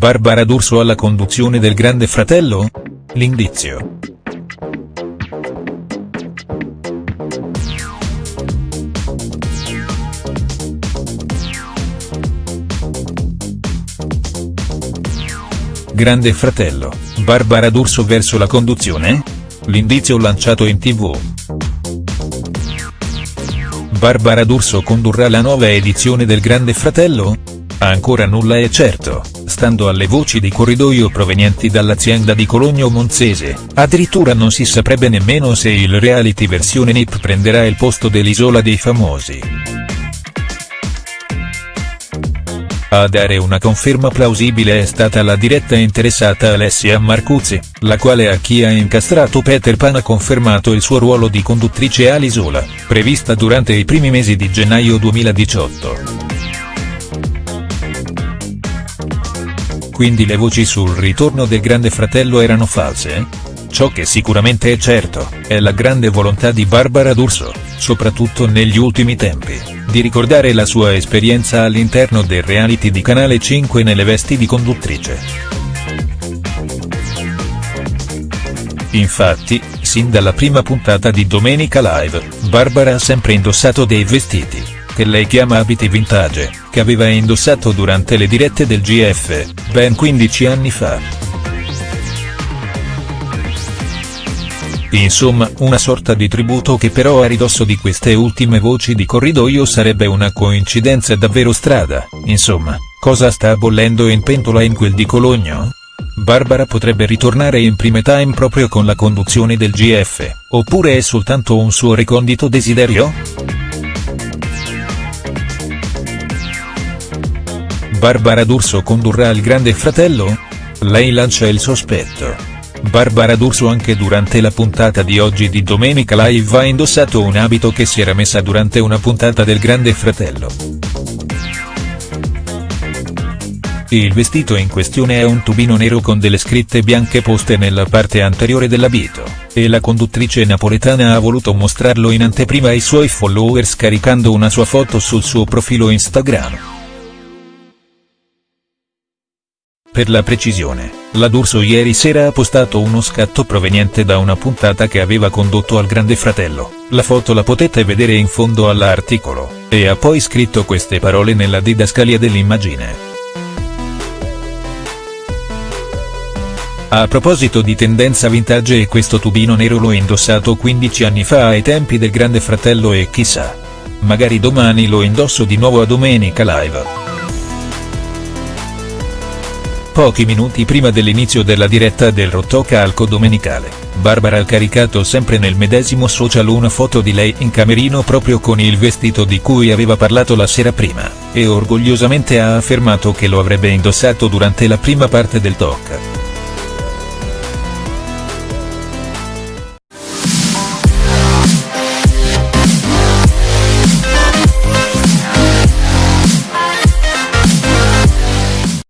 Barbara D'Urso alla conduzione del Grande Fratello? L'indizio. Grande Fratello, Barbara D'Urso verso la conduzione? L'indizio lanciato in tv. Barbara D'Urso condurrà la nuova edizione del Grande Fratello? Ancora nulla è certo, stando alle voci di corridoio provenienti dall'azienda di Cologno Monzese, addirittura non si saprebbe nemmeno se il reality versione NIP prenderà il posto dell'Isola dei Famosi. A dare una conferma plausibile è stata la diretta interessata Alessia Marcuzzi, la quale a chi ha incastrato Peter Pan ha confermato il suo ruolo di conduttrice all'Isola, prevista durante i primi mesi di gennaio 2018. Quindi le voci sul ritorno del Grande Fratello erano false? Ciò che sicuramente è certo, è la grande volontà di Barbara D'Urso, soprattutto negli ultimi tempi, di ricordare la sua esperienza all'interno del reality di Canale 5 nelle vesti di conduttrice. Infatti, sin dalla prima puntata di Domenica Live, Barbara ha sempre indossato dei vestiti, che lei chiama abiti vintage, che aveva indossato durante le dirette del GF, ben 15 anni fa. Insomma, una sorta di tributo che però a ridosso di queste ultime voci di corridoio sarebbe una coincidenza davvero strada, insomma, cosa sta bollendo in pentola in quel di Cologno? Barbara potrebbe ritornare in prime time proprio con la conduzione del GF, oppure è soltanto un suo recondito desiderio?. Barbara D'Urso condurrà il Grande Fratello? Lei lancia il sospetto. Barbara D'Urso anche durante la puntata di oggi di Domenica Live ha indossato un abito che si era messa durante una puntata del Grande Fratello. Il vestito in questione è un tubino nero con delle scritte bianche poste nella parte anteriore dell'abito, e la conduttrice napoletana ha voluto mostrarlo in anteprima ai suoi followers caricando una sua foto sul suo profilo Instagram. Per la precisione, la D'Urso ieri sera ha postato uno scatto proveniente da una puntata che aveva condotto al Grande Fratello, la foto la potete vedere in fondo all'articolo, e ha poi scritto queste parole nella didascalia dell'immagine. A proposito di tendenza vintage e questo tubino nero l'ho indossato 15 anni fa ai tempi del Grande Fratello e chissà. Magari domani lo indosso di nuovo a Domenica Live. Pochi minuti prima dell'inizio della diretta del rotocalco domenicale, Barbara ha caricato sempre nel medesimo social una foto di lei in camerino proprio con il vestito di cui aveva parlato la sera prima, e orgogliosamente ha affermato che lo avrebbe indossato durante la prima parte del talk.